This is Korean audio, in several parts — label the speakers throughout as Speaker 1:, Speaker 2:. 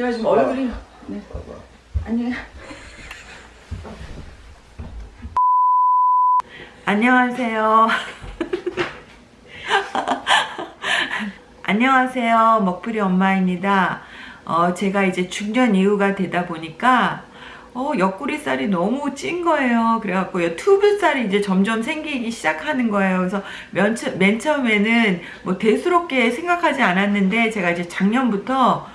Speaker 1: 제가 지금 얼굴이 네. 아니 안녕하세요. 안녕하세요. 먹풀이 엄마입니다. 어, 제가 이제 중년 이후가 되다 보니까 어, 옆구리살이 너무 찐 거예요. 그래갖고 튜브살이 이제 점점 생기기 시작하는 거예요. 그래서 맨, 처- 맨 처음에는 뭐 대수롭게 생각하지 않았는데 제가 이제 작년부터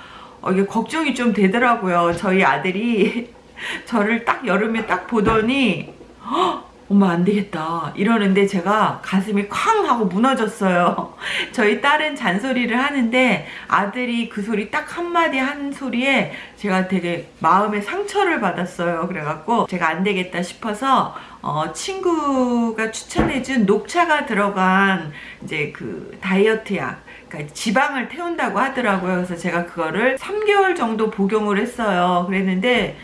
Speaker 1: 어, 이게 걱정이 좀 되더라고요. 저희 아들이 저를 딱 여름에 딱 보더니 "헉, 엄마 안 되겠다 이러는데 제가 가슴이 쾅 하고 무너졌어요. 저희 딸은 잔소리를 하는데 아들이 그 소리 딱 한마디 한 소리에 제가 되게 마음에 상처를 받았어요. 그래갖고 제가 안 되겠다 싶어서 어, 친구가 추천해준 녹차가 들어간 이제 그 다이어트 약 그러니까 지방을 태운다고 하더라고요. 그래서 제가 그거를 3개월 정도 복용을 했어요. 그랬는데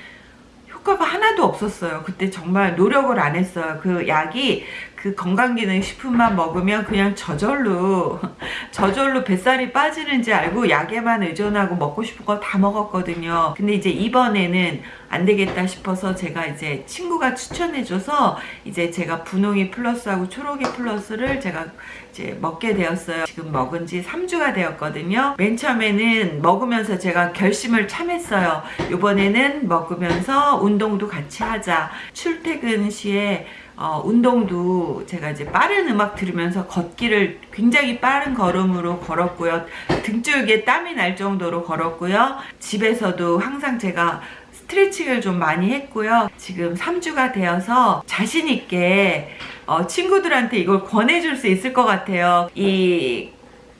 Speaker 1: 효과가 하나도 없었어요. 그때 정말 노력을 안 했어요. 그 약이 그 건강기능식품만 먹으면 그냥 저절로 저절로 뱃살이 빠지는지 알고 약에만 의존하고 먹고 싶은 거 다 먹었거든요. 근데 이제 이번에는 안 되겠다 싶어서 제가 이제 친구가 추천해줘서 이제 제가 분홍이 플러스하고 초록이 플러스를 제가 이제 먹게 되었어요. 지금 먹은 지 3주가 되었거든요. 맨 처음에는 먹으면서 제가 결심을 참했어요. 이번에는 먹으면서 운동도 같이 하자. 출퇴근 시에 어, 운동도 제가 이제 빠른 음악 들으면서 걷기를 굉장히 빠른 걸음으로 걸었고요. 등줄기에 땀이 날 정도로 걸었고요. 집에서도 항상 제가 스트레칭을 좀 많이 했고요. 지금 3주가 되어서 자신 있게 어, 친구들한테 이걸 권해줄 수 있을 것 같아요. 이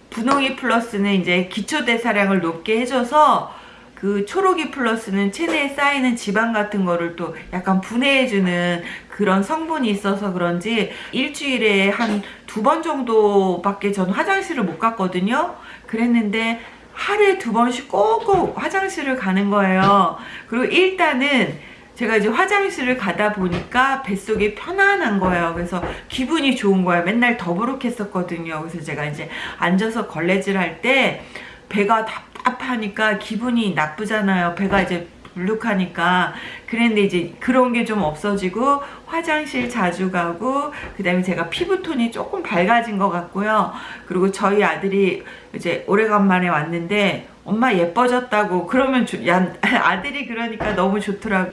Speaker 1: 분홍이 플러스는 이제 기초 대사량을 높게 해줘서 그 초록이 플러스는 체내에 쌓이는 지방 같은 거를 또 약간 분해해주는 그런 성분이 있어서 그런지 일주일에 한 두 번 정도밖에 전 화장실을 못 갔거든요. 그랬는데 하루에 두 번씩 꼭꼭 화장실을 가는 거예요. 그리고 일단은 제가 이제 화장실을 가다 보니까 뱃속이 편안한 거예요. 그래서 기분이 좋은 거예요. 맨날 더부룩했었거든요. 그래서 제가 이제 앉아서 걸레질 할 때 배가 답답 하니까 기분이 나쁘잖아요. 배가 이제 불룩하니까. 그랬는데 이제 그런 게 좀 없어지고 화장실 자주 가고 그 다음에 제가 피부톤이 조금 밝아진 것 같고요. 그리고 저희 아들이 이제 오래간만에 왔는데 엄마 예뻐졌다고 그러면 조- 야, 아들이 그러니까 너무 좋더라고.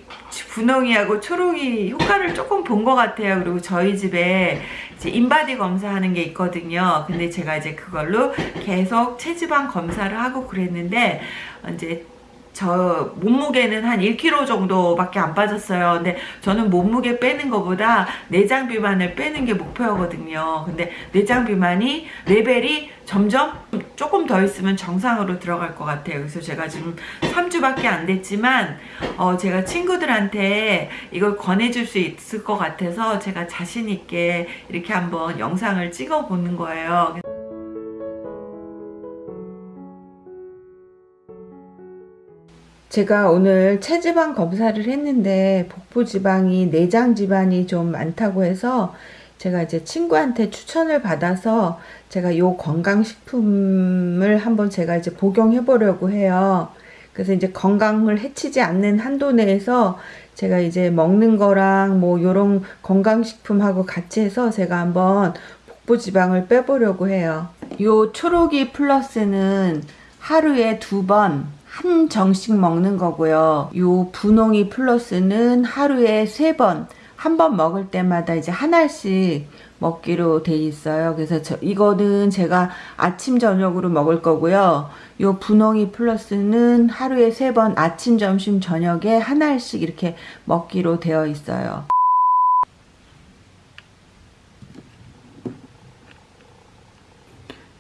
Speaker 1: 분홍이하고 초록이 효과를 조금 본 것 같아요. 그리고 저희 집에 이제 인바디 검사하는 게 있거든요. 근데 제가 이제 그걸로 계속 체지방 검사를 하고 그랬는데 이제 저 몸무게는 한 1kg 정도밖에 안 빠졌어요. 근데 저는 몸무게 빼는 것보다 내장 비만을 빼는 게 목표거든요. 근데 내장 비만이 레벨이 점점 조금 더 있으면 정상으로 들어갈 것 같아요. 그래서 제가 지금 3주밖에 안 됐지만 어 제가 친구들한테 이걸 권해줄 수 있을 것 같아서 제가 자신 있게 이렇게 한번 영상을 찍어 보는 거예요. 제가 오늘 체지방 검사를 했는데 복부 지방이 내장 지방이 좀 많다고 해서 제가 이제 친구한테 추천을 받아서 제가 요 건강식품을 한번 제가 이제 복용해 보려고 해요. 그래서 이제 건강을 해치지 않는 한도 내에서 제가 이제 먹는 거랑 뭐 요런 건강식품하고 같이 해서 제가 한번 복부 지방을 빼보려고 해요. 요 초록이 플러스는 하루에 두 번 한 정씩 먹는 거고요. 요 분홍이 플러스는 하루에 세 번, 한 번 먹을 때마다 이제 한 알씩 먹기로 돼 있어요. 그래서 저, 이거는 제가 아침 저녁으로 먹을 거고요. 요 분홍이 플러스는 하루에 세 번 아침 점심 저녁에 한 알씩 이렇게 먹기로 되어 있어요.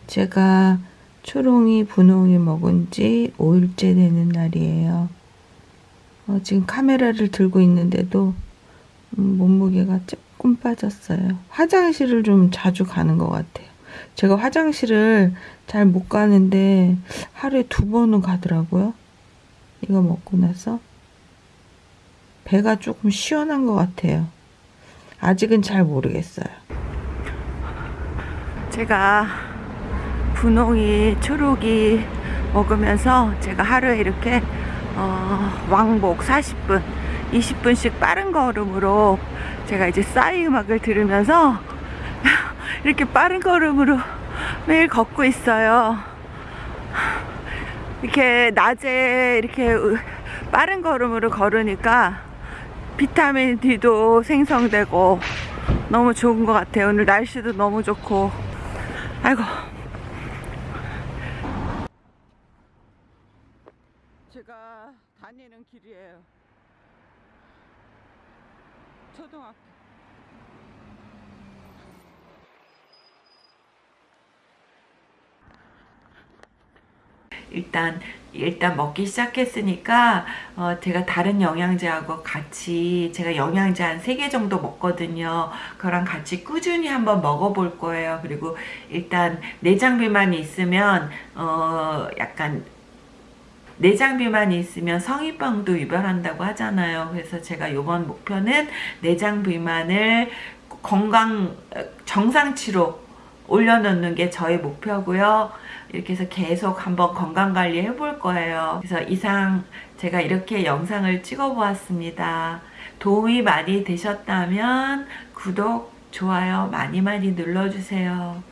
Speaker 1: 제가 초롱이 분홍이 먹은 지 5일째 되는 날이에요. 어, 지금 카메라를 들고 있는데도 음, 몸무게가 조금 빠졌어요. 화장실을 좀 자주 가는 것 같아요. 제가 화장실을 잘 못 가는데 하루에 두 번은 가더라고요. 이거 먹고 나서 배가 조금 시원한 것 같아요. 아직은 잘 모르겠어요. 제가 분홍이 초록이 먹으면서 제가 하루에 이렇게 어, 왕복 40분 20분씩 빠른 걸음으로 제가 이제 싸이 음악을 들으면서 이렇게 빠른 걸음으로 매일 걷고 있어요. 이렇게 낮에 이렇게 빠른 걸음으로 걸으니까 비타민 D도 생성되고 너무 좋은 것 같아요. 오늘 날씨도 너무 좋고. 아이고 제가 다니는 길이에요 초등학교 일단 일단 먹기 시작했으니까 어, 제가 다른 영양제하고 같이 제가 영양제 한 3개 정도 먹거든요. 그랑 같이 꾸준히 한번 먹어볼 거예요. 그리고 일단 내장 비만이 있으면 어, 약간 내장 비만이 있으면 성인병도 유발한다고 하잖아요. 그래서 제가 이번 목표는 내장 비만을 건강 정상치로 올려놓는 게 저의 목표고요. 이렇게 해서 계속 한번 건강관리 해볼 거예요. 그래서 이상 제가 이렇게 영상을 찍어 보았습니다. 도움이 많이 되셨다면 구독, 좋아요 많이 많이 눌러주세요.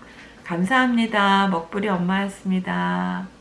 Speaker 1: 감사합니다. 먹부리 엄마였습니다.